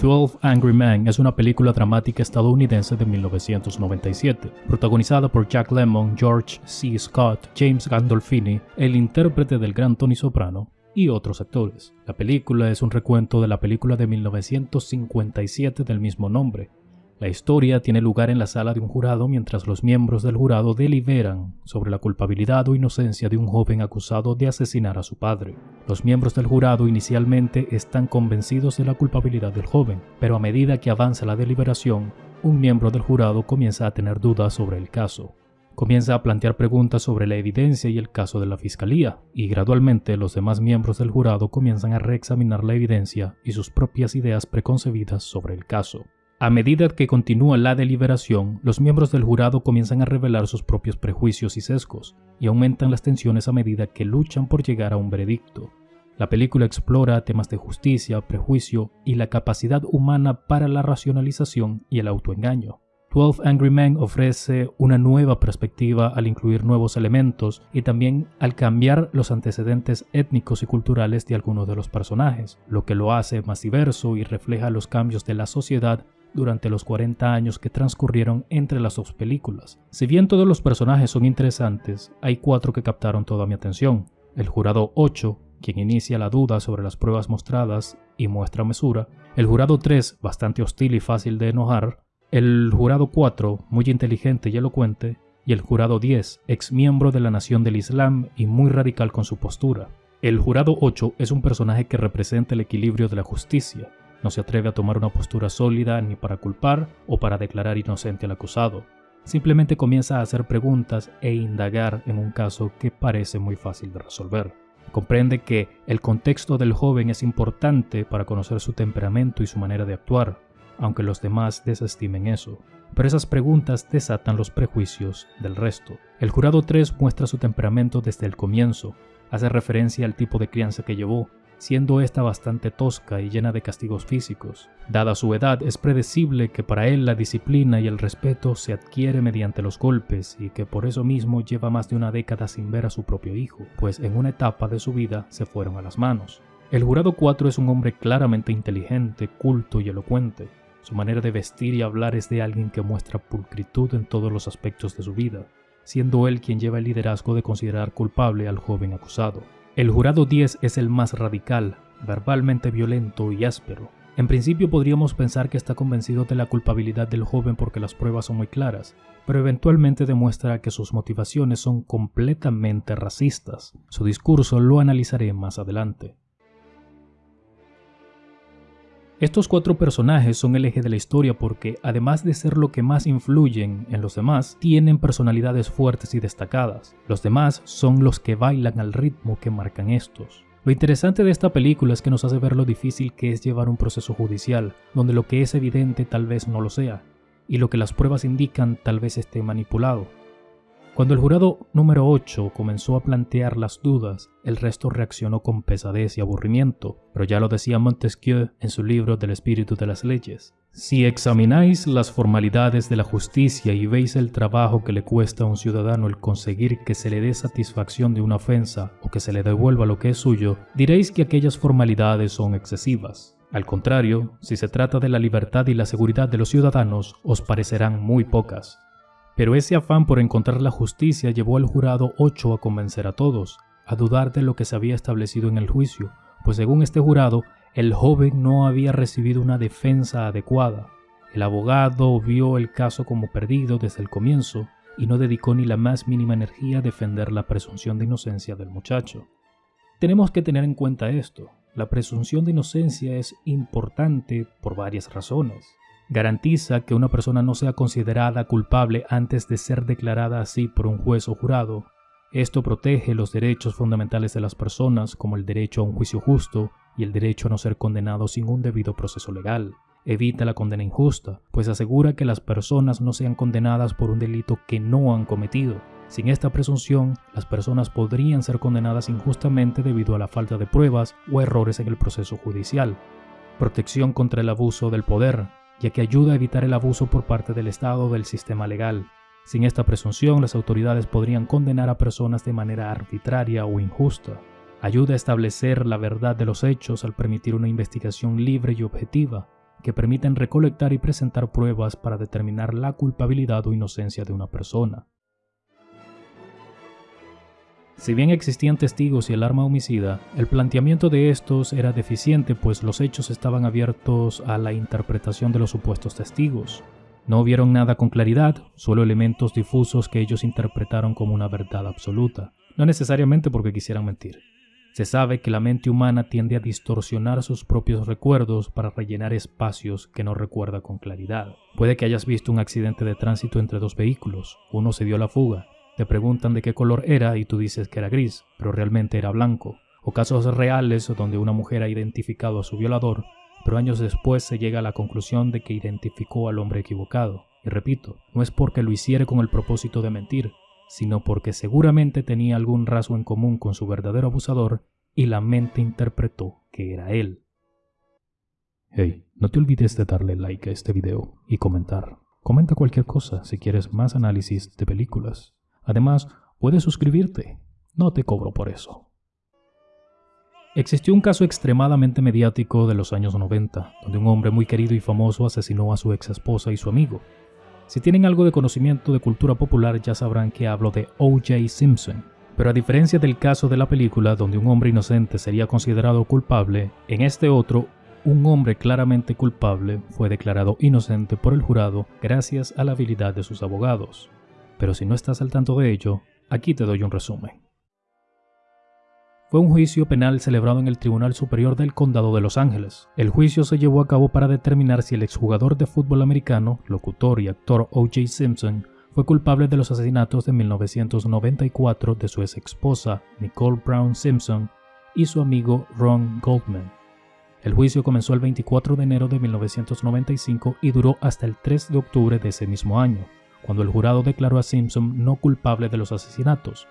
12 Angry Men es una película dramática estadounidense de 1997, protagonizada por Jack Lemmon, George C. Scott, James Gandolfini, el intérprete del gran Tony Soprano, y otros actores. La película es un recuento de la película de 1957 del mismo nombre, la historia tiene lugar en la sala de un jurado mientras los miembros del jurado deliberan sobre la culpabilidad o inocencia de un joven acusado de asesinar a su padre. Los miembros del jurado inicialmente están convencidos de la culpabilidad del joven, pero a medida que avanza la deliberación, un miembro del jurado comienza a tener dudas sobre el caso. Comienza a plantear preguntas sobre la evidencia y el caso de la fiscalía, y gradualmente los demás miembros del jurado comienzan a reexaminar la evidencia y sus propias ideas preconcebidas sobre el caso. A medida que continúa la deliberación, los miembros del jurado comienzan a revelar sus propios prejuicios y sesgos, y aumentan las tensiones a medida que luchan por llegar a un veredicto. La película explora temas de justicia, prejuicio y la capacidad humana para la racionalización y el autoengaño. 12 Angry Men ofrece una nueva perspectiva al incluir nuevos elementos y también al cambiar los antecedentes étnicos y culturales de algunos de los personajes, lo que lo hace más diverso y refleja los cambios de la sociedad durante los 40 años que transcurrieron entre las dos películas. Si bien todos los personajes son interesantes, hay cuatro que captaron toda mi atención. El jurado 8, quien inicia la duda sobre las pruebas mostradas y muestra mesura. El jurado 3, bastante hostil y fácil de enojar. El jurado 4, muy inteligente y elocuente. Y el jurado 10, ex miembro de la Nación del Islam y muy radical con su postura. El jurado 8 es un personaje que representa el equilibrio de la justicia, no se atreve a tomar una postura sólida ni para culpar o para declarar inocente al acusado. Simplemente comienza a hacer preguntas e indagar en un caso que parece muy fácil de resolver. Comprende que el contexto del joven es importante para conocer su temperamento y su manera de actuar, aunque los demás desestimen eso. Pero esas preguntas desatan los prejuicios del resto. El jurado 3 muestra su temperamento desde el comienzo, hace referencia al tipo de crianza que llevó, siendo esta bastante tosca y llena de castigos físicos. Dada su edad, es predecible que para él la disciplina y el respeto se adquiere mediante los golpes y que por eso mismo lleva más de una década sin ver a su propio hijo, pues en una etapa de su vida se fueron a las manos. El jurado 4 es un hombre claramente inteligente, culto y elocuente. Su manera de vestir y hablar es de alguien que muestra pulcritud en todos los aspectos de su vida, siendo él quien lleva el liderazgo de considerar culpable al joven acusado. El jurado 10 es el más radical, verbalmente violento y áspero. En principio podríamos pensar que está convencido de la culpabilidad del joven porque las pruebas son muy claras, pero eventualmente demuestra que sus motivaciones son completamente racistas. Su discurso lo analizaré más adelante. Estos cuatro personajes son el eje de la historia porque, además de ser lo que más influyen en los demás, tienen personalidades fuertes y destacadas. Los demás son los que bailan al ritmo que marcan estos. Lo interesante de esta película es que nos hace ver lo difícil que es llevar un proceso judicial, donde lo que es evidente tal vez no lo sea, y lo que las pruebas indican tal vez esté manipulado. Cuando el jurado número 8 comenzó a plantear las dudas, el resto reaccionó con pesadez y aburrimiento, pero ya lo decía Montesquieu en su libro del espíritu de las leyes. Si examináis las formalidades de la justicia y veis el trabajo que le cuesta a un ciudadano el conseguir que se le dé satisfacción de una ofensa o que se le devuelva lo que es suyo, diréis que aquellas formalidades son excesivas. Al contrario, si se trata de la libertad y la seguridad de los ciudadanos, os parecerán muy pocas. Pero ese afán por encontrar la justicia llevó al jurado 8 a convencer a todos, a dudar de lo que se había establecido en el juicio, pues según este jurado, el joven no había recibido una defensa adecuada. El abogado vio el caso como perdido desde el comienzo y no dedicó ni la más mínima energía a defender la presunción de inocencia del muchacho. Tenemos que tener en cuenta esto. La presunción de inocencia es importante por varias razones garantiza que una persona no sea considerada culpable antes de ser declarada así por un juez o jurado. Esto protege los derechos fundamentales de las personas como el derecho a un juicio justo y el derecho a no ser condenado sin un debido proceso legal. Evita la condena injusta, pues asegura que las personas no sean condenadas por un delito que no han cometido. Sin esta presunción, las personas podrían ser condenadas injustamente debido a la falta de pruebas o errores en el proceso judicial. Protección contra el abuso del poder, ya que ayuda a evitar el abuso por parte del Estado del sistema legal. Sin esta presunción, las autoridades podrían condenar a personas de manera arbitraria o injusta. Ayuda a establecer la verdad de los hechos al permitir una investigación libre y objetiva que permiten recolectar y presentar pruebas para determinar la culpabilidad o inocencia de una persona. Si bien existían testigos y el arma homicida, el planteamiento de estos era deficiente pues los hechos estaban abiertos a la interpretación de los supuestos testigos. No vieron nada con claridad, solo elementos difusos que ellos interpretaron como una verdad absoluta, no necesariamente porque quisieran mentir. Se sabe que la mente humana tiende a distorsionar sus propios recuerdos para rellenar espacios que no recuerda con claridad. Puede que hayas visto un accidente de tránsito entre dos vehículos, uno se dio la fuga te preguntan de qué color era y tú dices que era gris, pero realmente era blanco. O casos reales donde una mujer ha identificado a su violador, pero años después se llega a la conclusión de que identificó al hombre equivocado. Y repito, no es porque lo hiciera con el propósito de mentir, sino porque seguramente tenía algún rasgo en común con su verdadero abusador y la mente interpretó que era él. Hey, no te olvides de darle like a este video y comentar. Comenta cualquier cosa si quieres más análisis de películas. Además, puedes suscribirte. No te cobro por eso. Existió un caso extremadamente mediático de los años 90, donde un hombre muy querido y famoso asesinó a su ex esposa y su amigo. Si tienen algo de conocimiento de cultura popular ya sabrán que hablo de O.J. Simpson. Pero a diferencia del caso de la película donde un hombre inocente sería considerado culpable, en este otro, un hombre claramente culpable fue declarado inocente por el jurado gracias a la habilidad de sus abogados pero si no estás al tanto de ello, aquí te doy un resumen. Fue un juicio penal celebrado en el Tribunal Superior del Condado de Los Ángeles. El juicio se llevó a cabo para determinar si el exjugador de fútbol americano, locutor y actor O.J. Simpson fue culpable de los asesinatos de 1994 de su ex esposa, Nicole Brown Simpson, y su amigo Ron Goldman. El juicio comenzó el 24 de enero de 1995 y duró hasta el 3 de octubre de ese mismo año cuando el jurado declaró a Simpson no culpable de los asesinatos.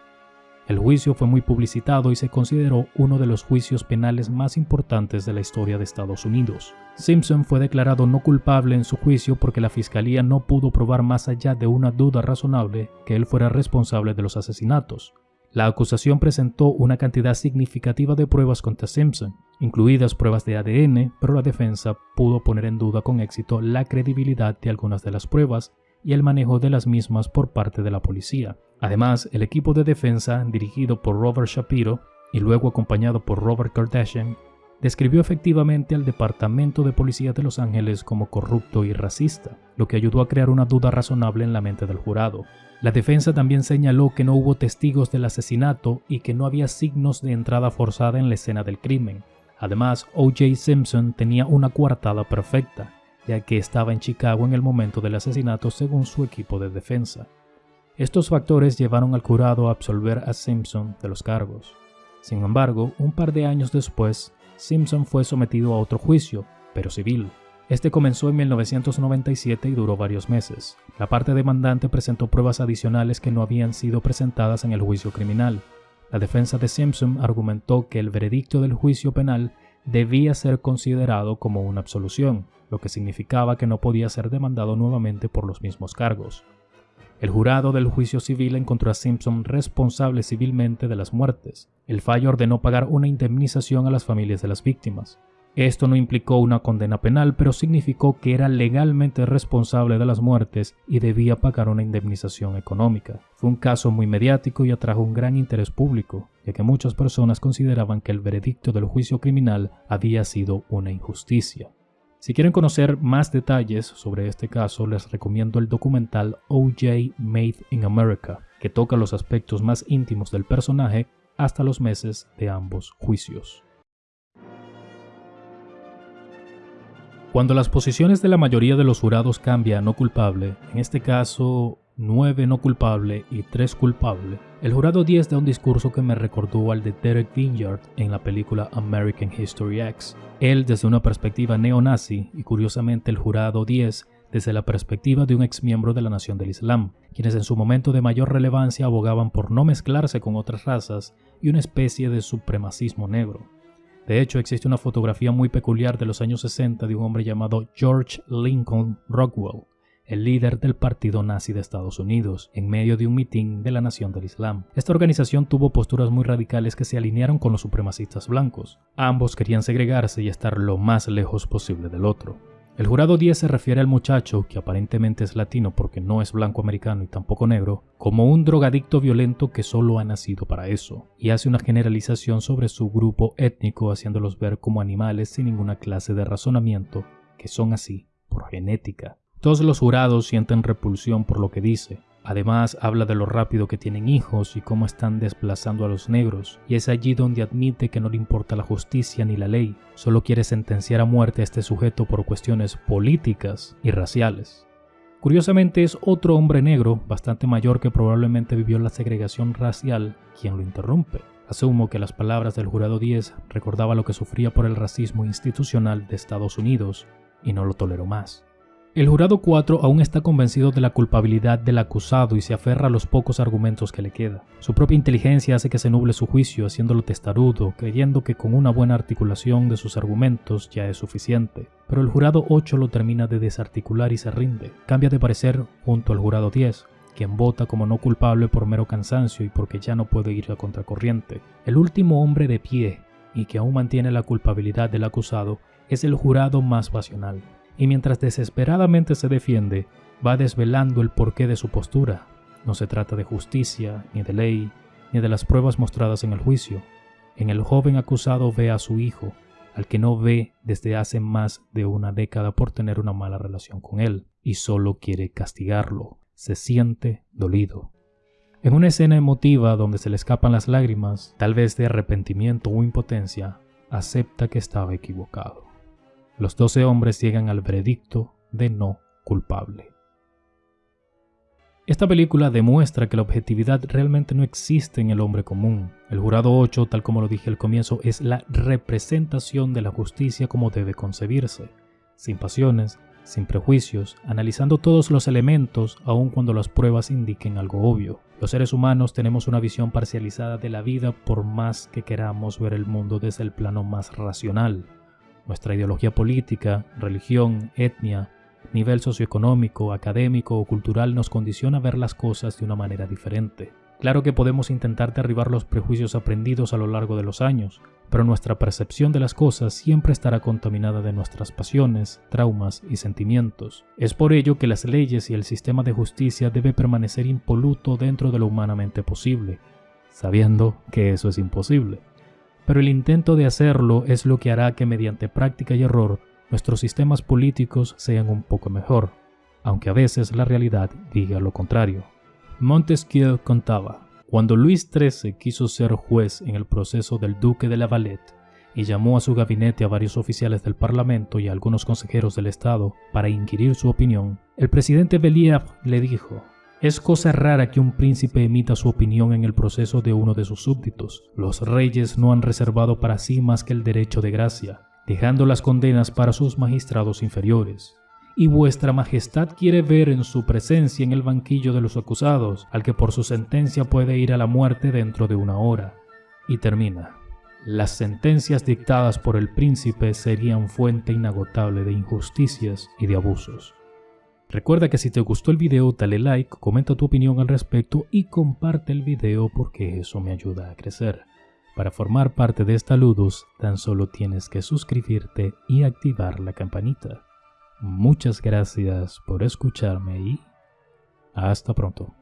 El juicio fue muy publicitado y se consideró uno de los juicios penales más importantes de la historia de Estados Unidos. Simpson fue declarado no culpable en su juicio porque la fiscalía no pudo probar más allá de una duda razonable que él fuera responsable de los asesinatos. La acusación presentó una cantidad significativa de pruebas contra Simpson, incluidas pruebas de ADN, pero la defensa pudo poner en duda con éxito la credibilidad de algunas de las pruebas y el manejo de las mismas por parte de la policía. Además, el equipo de defensa, dirigido por Robert Shapiro y luego acompañado por Robert Kardashian, describió efectivamente al Departamento de Policía de Los Ángeles como corrupto y racista, lo que ayudó a crear una duda razonable en la mente del jurado. La defensa también señaló que no hubo testigos del asesinato y que no había signos de entrada forzada en la escena del crimen. Además, O.J. Simpson tenía una coartada perfecta, ya que estaba en Chicago en el momento del asesinato según su equipo de defensa. Estos factores llevaron al jurado a absolver a Simpson de los cargos. Sin embargo, un par de años después, Simpson fue sometido a otro juicio, pero civil. Este comenzó en 1997 y duró varios meses. La parte demandante presentó pruebas adicionales que no habían sido presentadas en el juicio criminal. La defensa de Simpson argumentó que el veredicto del juicio penal debía ser considerado como una absolución, lo que significaba que no podía ser demandado nuevamente por los mismos cargos. El jurado del juicio civil encontró a Simpson responsable civilmente de las muertes. El fallo ordenó pagar una indemnización a las familias de las víctimas. Esto no implicó una condena penal, pero significó que era legalmente responsable de las muertes y debía pagar una indemnización económica. Fue un caso muy mediático y atrajo un gran interés público, ya que muchas personas consideraban que el veredicto del juicio criminal había sido una injusticia. Si quieren conocer más detalles sobre este caso, les recomiendo el documental OJ Made in America, que toca los aspectos más íntimos del personaje hasta los meses de ambos juicios. Cuando las posiciones de la mayoría de los jurados cambian a no culpable, en este caso 9 no culpable y 3 culpable, el jurado 10 da un discurso que me recordó al de Derek Vineyard en la película American History X. Él desde una perspectiva neonazi y curiosamente el jurado 10 desde la perspectiva de un ex miembro de la Nación del Islam, quienes en su momento de mayor relevancia abogaban por no mezclarse con otras razas y una especie de supremacismo negro. De hecho, existe una fotografía muy peculiar de los años 60 de un hombre llamado George Lincoln Rockwell, el líder del partido nazi de Estados Unidos, en medio de un mitin de la Nación del Islam. Esta organización tuvo posturas muy radicales que se alinearon con los supremacistas blancos. Ambos querían segregarse y estar lo más lejos posible del otro. El jurado 10 se refiere al muchacho, que aparentemente es latino porque no es blanco americano y tampoco negro, como un drogadicto violento que solo ha nacido para eso, y hace una generalización sobre su grupo étnico haciéndolos ver como animales sin ninguna clase de razonamiento, que son así por genética. Todos los jurados sienten repulsión por lo que dice. Además, habla de lo rápido que tienen hijos y cómo están desplazando a los negros, y es allí donde admite que no le importa la justicia ni la ley, solo quiere sentenciar a muerte a este sujeto por cuestiones políticas y raciales. Curiosamente es otro hombre negro, bastante mayor que probablemente vivió la segregación racial, quien lo interrumpe. Asumo que las palabras del jurado 10 recordaba lo que sufría por el racismo institucional de Estados Unidos y no lo toleró más. El jurado 4 aún está convencido de la culpabilidad del acusado y se aferra a los pocos argumentos que le queda. Su propia inteligencia hace que se nuble su juicio, haciéndolo testarudo, creyendo que con una buena articulación de sus argumentos ya es suficiente. Pero el jurado 8 lo termina de desarticular y se rinde. Cambia de parecer junto al jurado 10, quien vota como no culpable por mero cansancio y porque ya no puede ir a contracorriente. El último hombre de pie, y que aún mantiene la culpabilidad del acusado, es el jurado más pasional y mientras desesperadamente se defiende, va desvelando el porqué de su postura. No se trata de justicia, ni de ley, ni de las pruebas mostradas en el juicio. En el joven acusado ve a su hijo, al que no ve desde hace más de una década por tener una mala relación con él, y solo quiere castigarlo. Se siente dolido. En una escena emotiva donde se le escapan las lágrimas, tal vez de arrepentimiento o impotencia, acepta que estaba equivocado los doce hombres llegan al veredicto de no culpable. Esta película demuestra que la objetividad realmente no existe en el hombre común. El jurado 8, tal como lo dije al comienzo, es la representación de la justicia como debe concebirse, sin pasiones, sin prejuicios, analizando todos los elementos aun cuando las pruebas indiquen algo obvio. Los seres humanos tenemos una visión parcializada de la vida por más que queramos ver el mundo desde el plano más racional. Nuestra ideología política, religión, etnia, nivel socioeconómico, académico o cultural nos condiciona a ver las cosas de una manera diferente. Claro que podemos intentar derribar los prejuicios aprendidos a lo largo de los años, pero nuestra percepción de las cosas siempre estará contaminada de nuestras pasiones, traumas y sentimientos. Es por ello que las leyes y el sistema de justicia debe permanecer impoluto dentro de lo humanamente posible, sabiendo que eso es imposible pero el intento de hacerlo es lo que hará que mediante práctica y error nuestros sistemas políticos sean un poco mejor, aunque a veces la realidad diga lo contrario. Montesquieu contaba, cuando Luis XIII quiso ser juez en el proceso del duque de la Valette y llamó a su gabinete a varios oficiales del Parlamento y a algunos consejeros del Estado para inquirir su opinión, el presidente Bellier le dijo, es cosa rara que un príncipe emita su opinión en el proceso de uno de sus súbditos. Los reyes no han reservado para sí más que el derecho de gracia, dejando las condenas para sus magistrados inferiores. Y vuestra majestad quiere ver en su presencia en el banquillo de los acusados al que por su sentencia puede ir a la muerte dentro de una hora. Y termina. Las sentencias dictadas por el príncipe serían fuente inagotable de injusticias y de abusos. Recuerda que si te gustó el video dale like, comenta tu opinión al respecto y comparte el video porque eso me ayuda a crecer. Para formar parte de esta Ludus tan solo tienes que suscribirte y activar la campanita. Muchas gracias por escucharme y hasta pronto.